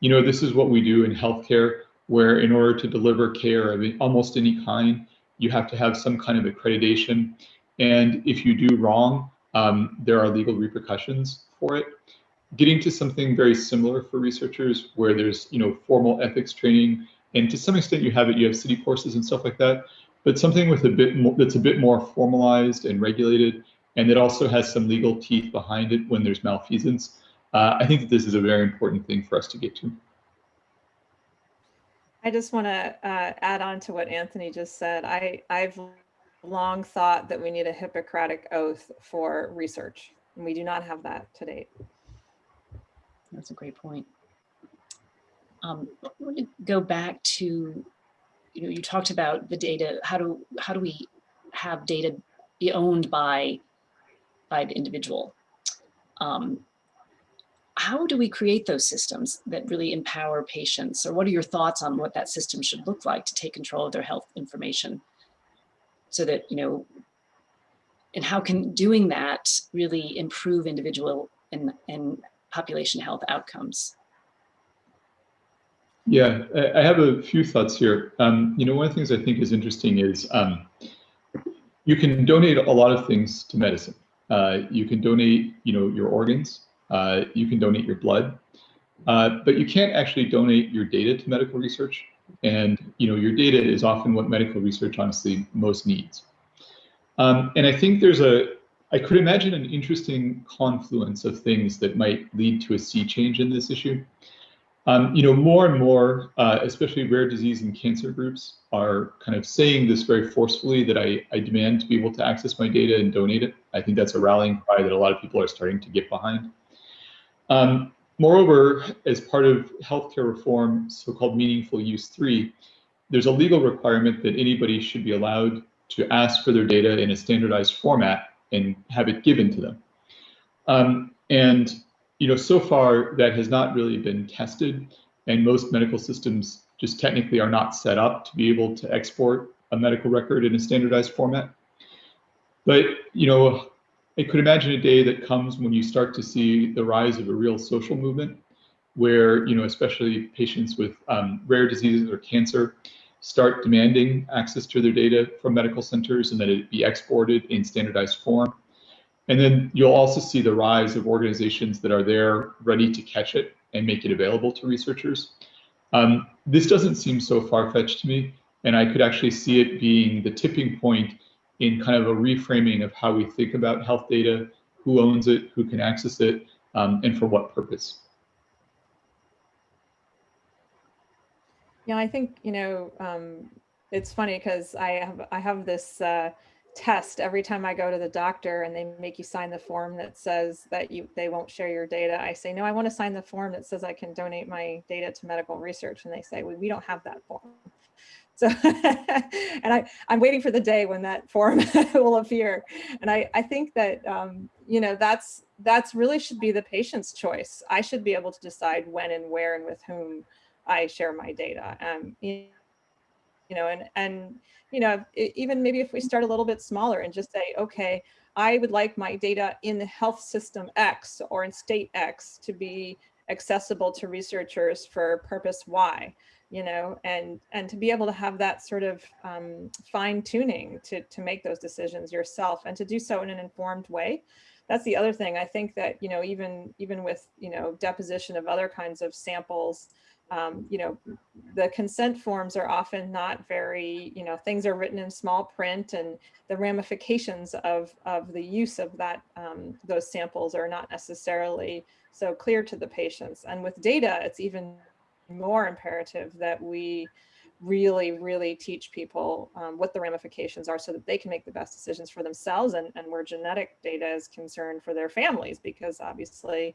You know, this is what we do in healthcare, where in order to deliver care of almost any kind, you have to have some kind of accreditation. And if you do wrong, um, there are legal repercussions for it getting to something very similar for researchers where there's you know formal ethics training and to some extent you have it you have CITI courses and stuff like that but something with a bit more that's a bit more formalized and regulated and that also has some legal teeth behind it when there's malfeasance uh, i think that this is a very important thing for us to get to. I just want to uh, add on to what anthony just said. I i've long thought that we need a hippocratic oath for research and we do not have that to date that's a great point. Um, I want to go back to, you know, you talked about the data. How do how do we have data be owned by by the individual? Um, how do we create those systems that really empower patients? Or what are your thoughts on what that system should look like to take control of their health information? So that, you know, and how can doing that really improve individual and, and population health outcomes? Yeah, I have a few thoughts here. Um, you know, one of the things I think is interesting is um, you can donate a lot of things to medicine. Uh, you can donate, you know, your organs. Uh, you can donate your blood, uh, but you can't actually donate your data to medical research. And you know, your data is often what medical research honestly most needs. Um, and I think there's a I could imagine an interesting confluence of things that might lead to a sea change in this issue. Um, you know, more and more, uh, especially rare disease and cancer groups are kind of saying this very forcefully that I, I demand to be able to access my data and donate it. I think that's a rallying cry that a lot of people are starting to get behind. Um, moreover, as part of healthcare reform, so-called meaningful use three, there's a legal requirement that anybody should be allowed to ask for their data in a standardized format and have it given to them. Um, and you know, so far that has not really been tested, and most medical systems just technically are not set up to be able to export a medical record in a standardized format. But you know, I could imagine a day that comes when you start to see the rise of a real social movement, where you know, especially patients with um, rare diseases or cancer, start demanding access to their data from medical centers and that it be exported in standardized form. And then you'll also see the rise of organizations that are there ready to catch it and make it available to researchers. Um, this doesn't seem so far-fetched to me, and I could actually see it being the tipping point in kind of a reframing of how we think about health data, who owns it, who can access it, um, and for what purpose. Yeah, I think, you know, um, it's funny because I have I have this uh, test every time I go to the doctor and they make you sign the form that says that you they won't share your data. I say, no, I want to sign the form that says I can donate my data to medical research. And they say, well, we don't have that form. So, *laughs* and I, I'm waiting for the day when that form *laughs* will appear. And I, I think that, um, you know, that's, that's really should be the patient's choice. I should be able to decide when and where and with whom I share my data. Um, you know, and, and, you know, even maybe if we start a little bit smaller and just say, okay, I would like my data in the health system X or in state X to be accessible to researchers for purpose Y you know, and and to be able to have that sort of um, fine tuning to to make those decisions yourself and to do so in an informed way. That's the other thing. I think that you know even even with you know deposition of other kinds of samples, um, you know, the consent forms are often not very, you know, things are written in small print and the ramifications of, of the use of that, um, those samples are not necessarily so clear to the patients. And with data, it's even more imperative that we really, really teach people um, what the ramifications are so that they can make the best decisions for themselves and, and where genetic data is concerned for their families, because obviously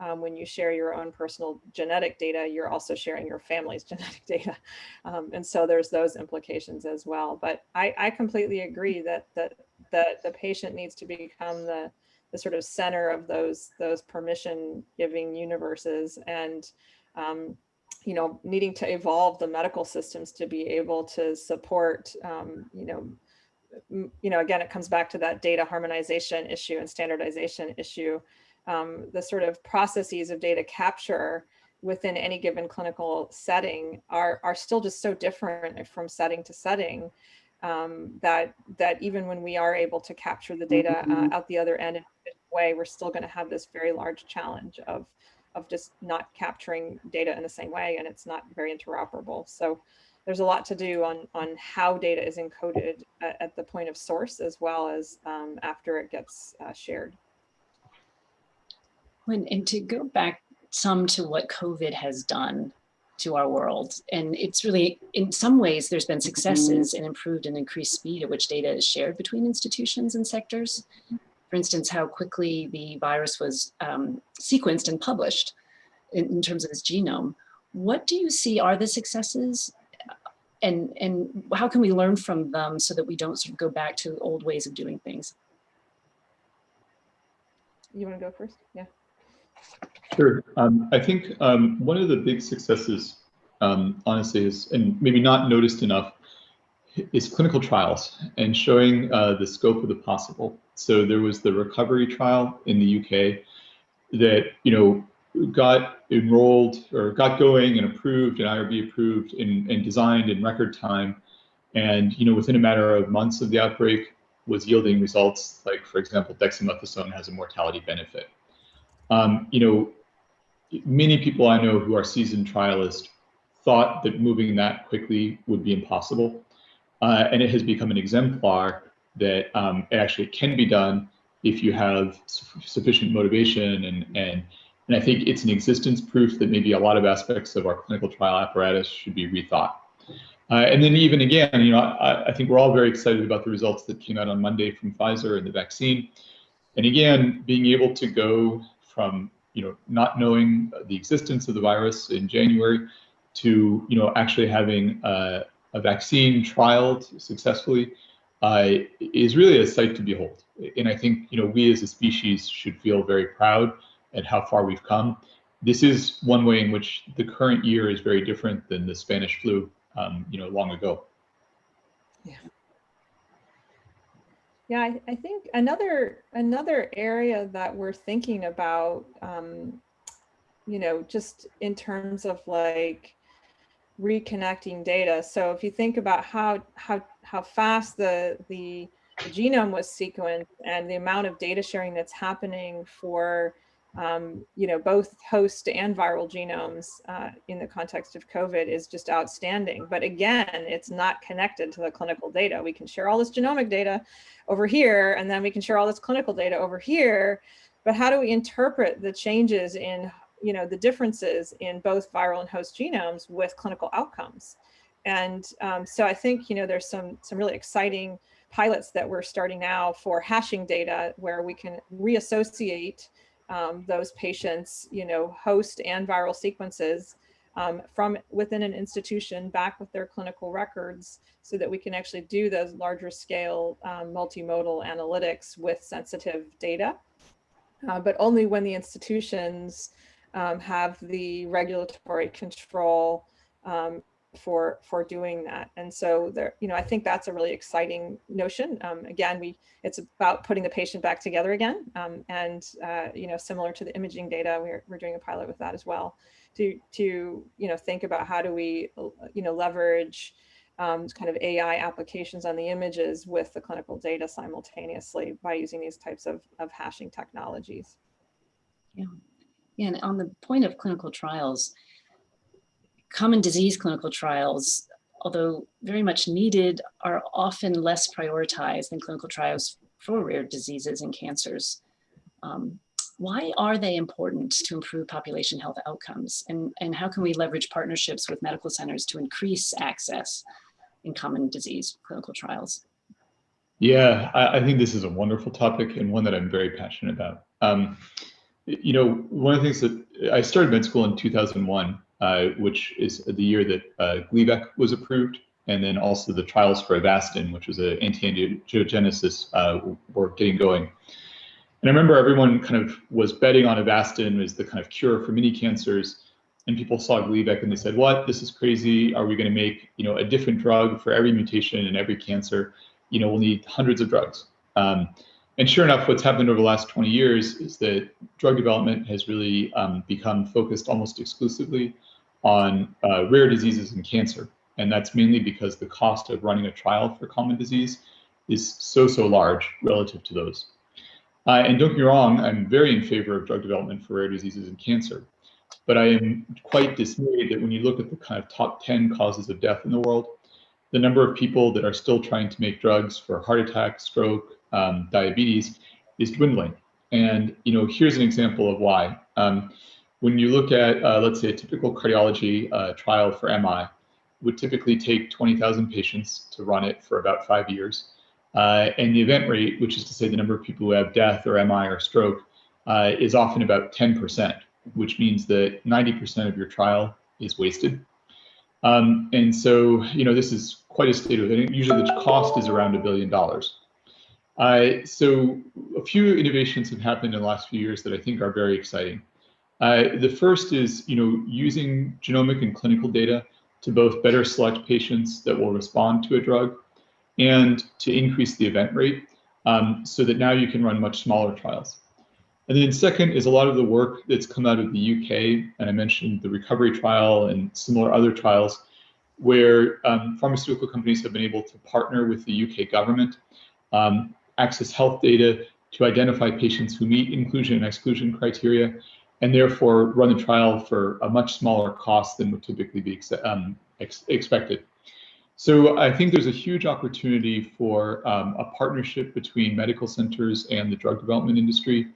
um, when you share your own personal genetic data, you're also sharing your family's *laughs* genetic data. Um, and so there's those implications as well. But I, I completely agree that, that, that the patient needs to become the, the sort of center of those, those permission giving universes. And um, you know, needing to evolve the medical systems to be able to support, um, you know, you know, again, it comes back to that data harmonization issue and standardization issue. Um, the sort of processes of data capture within any given clinical setting are, are still just so different from setting to setting um, that, that even when we are able to capture the data uh, mm-hmm. out the other end in a way, we're still going to have this very large challenge of of just not capturing data in the same way and it's not very interoperable. So there's a lot to do on, on how data is encoded at, at the point of source as well as um, after it gets uh, shared. When, and to go back some to what COVID has done to our world. And it's really, in some ways, there's been successes in improved and increased speed at which data is shared between institutions and sectors for instance, how quickly the virus was um, sequenced and published in, in, terms of its genome. What do you see are the successes and, and how can we learn from them so that we don't sort of go back to old ways of doing things? You want to go first? Yeah. Sure. Um, I think um, one of the big successes, um, honestly, is, and maybe not noticed enough, is clinical trials and showing uh, the scope of the possible. So there was the recovery trial in the UK that, you know, got enrolled or got going and approved and IRB approved and, and designed in record time. And, you know, within a matter of months of the outbreak was yielding results like, for example, dexamethasone has a mortality benefit. Um, you know, many people I know who are seasoned trialists thought that moving that quickly would be impossible. Uh, and it has become an exemplar that um, it actually can be done if you have su sufficient motivation and, and and I think it's an existence proof that maybe a lot of aspects of our clinical trial apparatus should be rethought. Uh, and then even again, you know, I, I, think we're all very excited about the results that came out on Monday from Pfizer and the vaccine. And again, being able to go from, you know, not knowing the existence of the virus in January to, you know, actually having a, a vaccine trialed successfully uh, is really a sight to behold. And I think you know we as a species should feel very proud at how far we've come. This is one way in which the current year is very different than the Spanish flu, um, you know, long ago. Yeah. Yeah, I, I, think another another area that we're thinking about, um, you know, just in terms of like reconnecting data. So if you think about how how how fast the the genome was sequenced and the amount of data sharing that's happening for um, you know, both host and viral genomes uh, in the context of COVID is just outstanding. But again, it's not connected to the clinical data. We can share all this genomic data over here, and then we can share all this clinical data over here. But how do we interpret the changes in, you know, the differences in both viral and host genomes with clinical outcomes? And um, so I think, you know, there's some, some really exciting pilots that we're starting now for hashing data where we can reassociate um, those patients, you know, host and viral sequences um, from within an institution back with their clinical records so that we can actually do those larger scale um, multimodal analytics with sensitive data, uh, but only when the institutions um, have the regulatory control um, for for doing that. And so there, you know, I think that's a really exciting notion. Um, again, we it's about putting the patient back together again. Um, and uh, you know, similar to the imaging data, we're we're doing a pilot with that as well. To to you know think about how do we you know leverage um, kind of AI applications on the images with the clinical data simultaneously by using these types of, of hashing technologies. Yeah. yeah, and on the point of clinical trials, common disease clinical trials, although very much needed, are often less prioritized than clinical trials for rare diseases and cancers. Um, why are they important to improve population health outcomes? And, and how can we leverage partnerships with medical centers to increase access in common disease clinical trials? Yeah, I, I think this is a wonderful topic and one that I'm very passionate about. Um, you know, one of the things that I started med school in 2001 uh, which is the year that uh, Gleevec was approved, and then also the trials for Avastin, which was an anti-angiogenesis, uh, were getting going. And I remember everyone kind of was betting on Avastin as the kind of cure for many cancers, and people saw Gleevec and they said, "What? This is crazy. Are we going to make you know a different drug for every mutation and every cancer? You know, we'll need hundreds of drugs." Um, and sure enough, what's happened over the last 20 years is that drug development has really um, become focused almost exclusively on uh, rare diseases and cancer. And that's mainly because the cost of running a trial for common disease is so, so large relative to those. Uh, and don't get me wrong, I'm very in favor of drug development for rare diseases and cancer. But I am quite dismayed that when you look at the kind of top 10 causes of death in the world, the number of people that are still trying to make drugs for heart attack, stroke, um, diabetes is dwindling. And you know, here's an example of why. Um, when you look at, uh, let's say, a typical cardiology uh, trial for MI, would typically take 20,000 patients to run it for about five years. Uh, and the event rate, which is to say the number of people who have death or MI or stroke, uh, is often about 10%, which means that 90% of your trial is wasted. Um, and so, you know, this is quite a state of it. Usually the cost is around a billion dollars. Uh, so a few innovations have happened in the last few years that I think are very exciting. Uh, the first is, you know, using genomic and clinical data to both better select patients that will respond to a drug and to increase the event rate um, so that now you can run much smaller trials. And then second is a lot of the work that's come out of the UK, and I mentioned the recovery trial and similar other trials where um, pharmaceutical companies have been able to partner with the UK government, um, access health data to identify patients who meet inclusion and exclusion criteria, and therefore run the trial for a much smaller cost than would typically be um, ex expected. So I think there's a huge opportunity for um, a partnership between medical centers and the drug development industry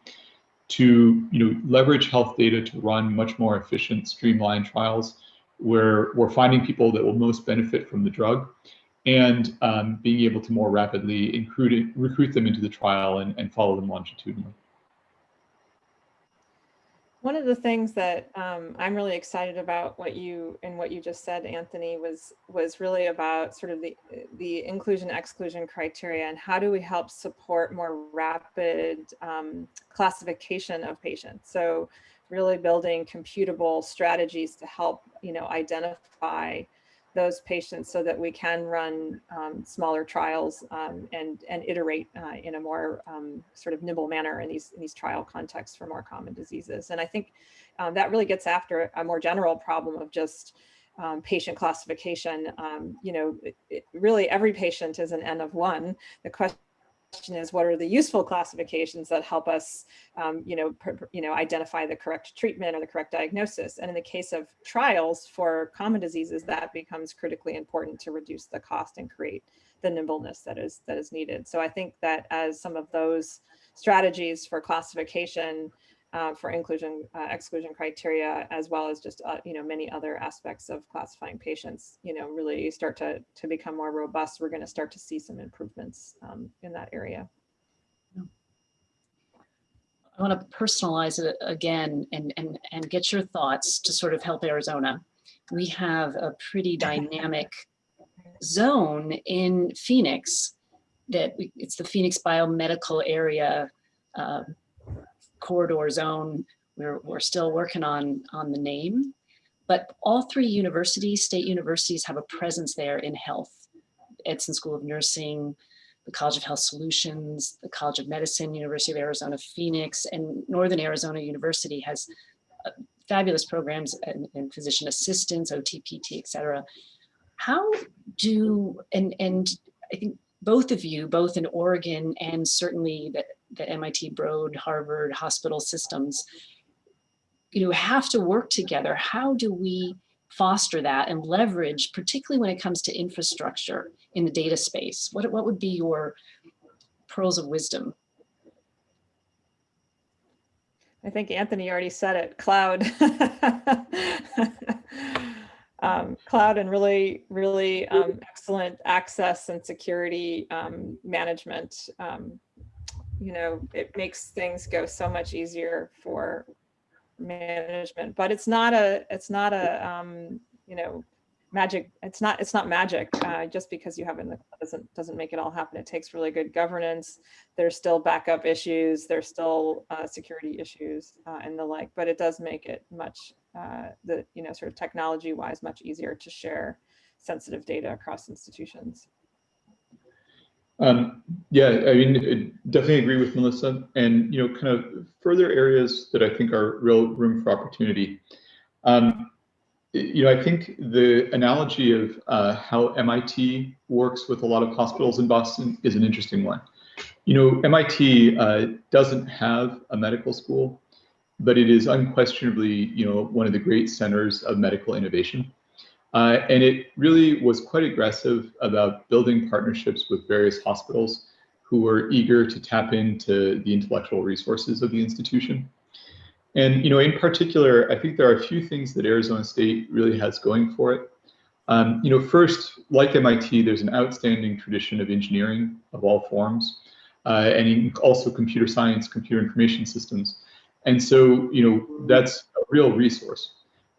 to you know, leverage health data to run much more efficient, streamlined trials where we're finding people that will most benefit from the drug and um, being able to more rapidly recruit, recruit them into the trial and, and follow them longitudinally. One of the things that um, I'm really excited about what you and what you just said, Anthony, was was really about sort of the the inclusion exclusion criteria and how do we help support more rapid um, classification of patients. So really building computable strategies to help you know identify those patients so that we can run um, smaller trials um, and, and iterate uh, in a more um, sort of nimble manner in these, in these trial contexts for more common diseases. And I think um, that really gets after a more general problem of just um, patient classification. Um, you know, it, it really every patient is an N of one. The question is what are the useful classifications that help us, um, you know, you know, identify the correct treatment or the correct diagnosis. And in the case of trials for common diseases, that becomes critically important to reduce the cost and create the nimbleness that is that is needed. So I think that as some of those strategies for classification uh, for inclusion uh, exclusion criteria as well as just uh, you know many other aspects of classifying patients. You know really start to to become more robust we're going to start to see some improvements um, in that area. I want to personalize it again and, and, and get your thoughts to sort of help Arizona. We have a pretty dynamic zone in Phoenix that we, it's the Phoenix Biomedical Area uh, corridor zone. We're, we're still working on, on the name, but all three universities, state universities have a presence there in health. Edson School of Nursing, the College of Health Solutions, the College of Medicine, University of Arizona, Phoenix, and Northern Arizona University has uh, fabulous programs and, and physician assistants, OTPT, et cetera. How do, and, and I think both of you, both in Oregon and certainly the, the MIT Broad, Harvard hospital systems, you know, have to work together. How do we foster that and leverage, particularly when it comes to infrastructure in the data space? What, what would be your pearls of wisdom? I think Anthony already said it, cloud. *laughs* um, cloud and really, really um, excellent access and security um, management. Um, you know, it makes things go so much easier for management, but it's not a, it's not a, um, you know, magic. It's not, it's not magic. Uh, just because you have it in the doesn't, doesn't make it all happen. It takes really good governance. There's still backup issues. There's still uh, security issues uh, and the like, but it does make it much uh, the, you know, sort of technology wise, much easier to share sensitive data across institutions. Um, yeah, I mean, definitely agree with Melissa and, you know, kind of further areas that I think are real room for opportunity. Um, you know, I think the analogy of uh, how MIT works with a lot of hospitals in Boston is an interesting one. You know, MIT uh, doesn't have a medical school but it is unquestionably, you know, one of the great centers of medical innovation. Uh, and it really was quite aggressive about building partnerships with various hospitals who were eager to tap into the intellectual resources of the institution. And, you know, in particular, I think there are a few things that Arizona State really has going for it. Um, you know, first, like MIT, there's an outstanding tradition of engineering of all forms, uh, and also computer science, computer information systems. And so, you know, that's a real resource.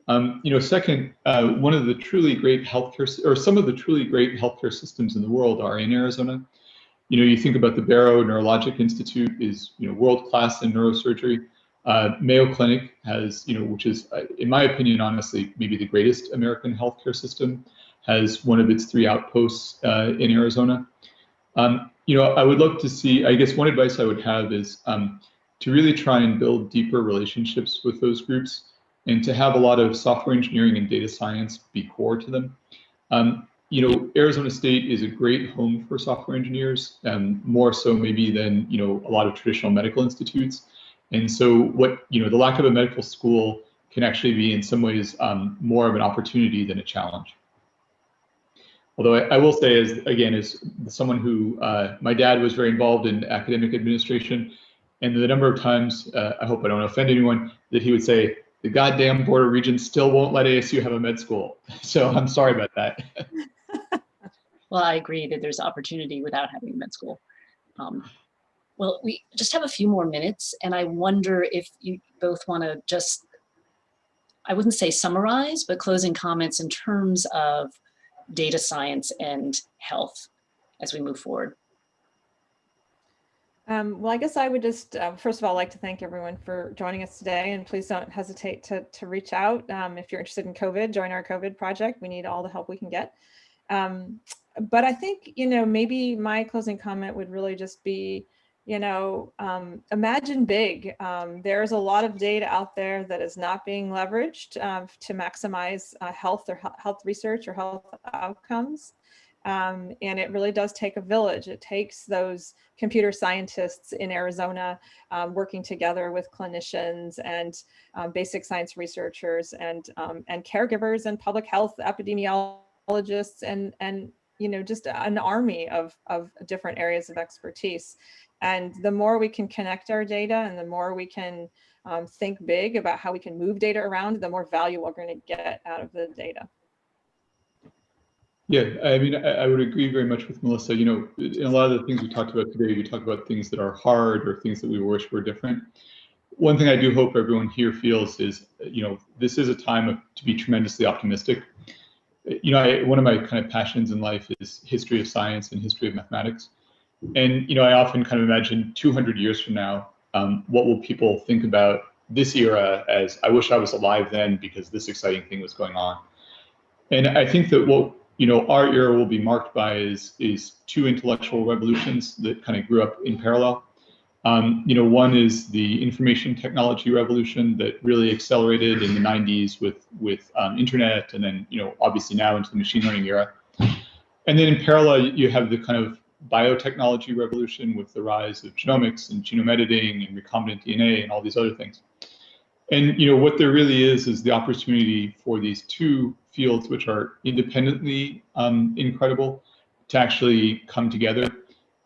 Um, you know, second, uh, one of the truly great healthcare, or some of the truly great healthcare systems in the world are in Arizona. You know, you think about the Barrow Neurologic Institute is, you know, world-class in neurosurgery. Uh, Mayo Clinic has, you know, which is, uh, in my opinion, honestly, maybe the greatest American healthcare system, has one of its three outposts uh, in Arizona. Um, you know, I would love to see, I guess one advice I would have is, um, to really try and build deeper relationships with those groups and to have a lot of software engineering and data science be core to them. Um, you know, Arizona State is a great home for software engineers, um, more so maybe than, you know, a lot of traditional medical institutes. And so what, you know, the lack of a medical school can actually be in some ways um, more of an opportunity than a challenge. Although I, I, will say, as again, as someone who, uh, my dad was very involved in academic administration, and the number of times, uh, I hope I don't offend anyone, that he would say, the goddamn Board of Regents still won't let ASU have a med school. *laughs* So I'm sorry about that. *laughs* well, I agree that there's opportunity without having a med school. Um, well, we just have a few more minutes and I wonder if you both want to just, I wouldn't say summarize, but closing comments in terms of data science and health as we move forward. Um, well, I guess I would just, uh, first of all, like to thank everyone for joining us today and please don't hesitate to, to reach out. Um, if you're interested in COVID, join our COVID project. We need all the help we can get. Um, but I think, you know, maybe my closing comment would really just be, you know, um, imagine big. Um, there's a lot of data out there that is not being leveraged uh, to maximize uh, health or health research or health outcomes. Um, and it really does take a village. It takes those computer scientists in Arizona um, working together with clinicians and um, basic science researchers and, um, and caregivers and public health epidemiologists and, and you know, just an army of, of different areas of expertise. And the more we can connect our data and the more we can um, think big about how we can move data around, the more value we're going to get out of the data. Yeah, I mean, I, I would agree very much with Melissa. You know, in a lot of the things we talked about today, we talk about things that are hard or things that we wish were different. One thing I do hope everyone here feels is, you know, this is a time of, to be tremendously optimistic. You know, I, one of my kind of passions in life is history of science and history of mathematics. And, you know, I often kind of imagine 200 years from now, um, what will people think about this era as I wish I was alive then because this exciting thing was going on. And I think that what you know, our era will be marked by is, is two intellectual revolutions that kind of grew up in parallel. Um, you know, one is the information technology revolution that really accelerated in the 90s with, with um, internet and then, you know, obviously now into the machine learning era. And then in parallel, you have the kind of biotechnology revolution with the rise of genomics and genome editing and recombinant DNA and all these other things. And you know what there really is is the opportunity for these two fields, which are independently um, incredible, to actually come together.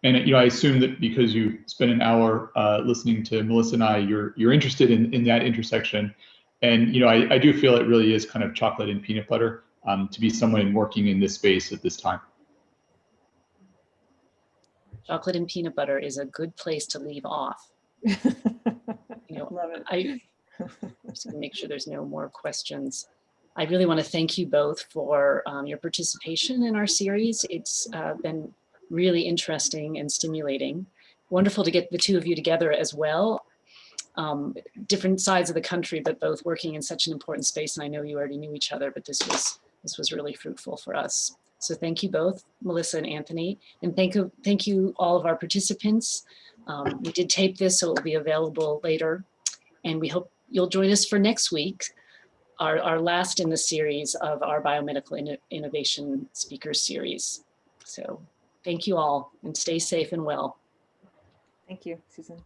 And you know, I assume that because you spent an hour uh, listening to Melissa and I, you're you're interested in in that intersection. And you know, I, I do feel it really is kind of chocolate and peanut butter um, to be someone working in this space at this time. Chocolate and peanut butter is a good place to leave off. *laughs* You know, Love it. I *laughs* just gonna make sure there's no more questions. I really want to thank you both for um, your participation in our series. It's uh, been really interesting and stimulating. Wonderful to get the two of you together as well. Um, different sides of the country, but both working in such an important space. And I know you already knew each other, but this was this was really fruitful for us. So thank you both, Melissa and Anthony, and thank you, thank you all of our participants. Um, we did tape this, so it will be available later, and we hope you'll join us for next week, our, our last in the series of our biomedical Inno innovation speakers series. So thank you all and stay safe and well. Thank you, Susan.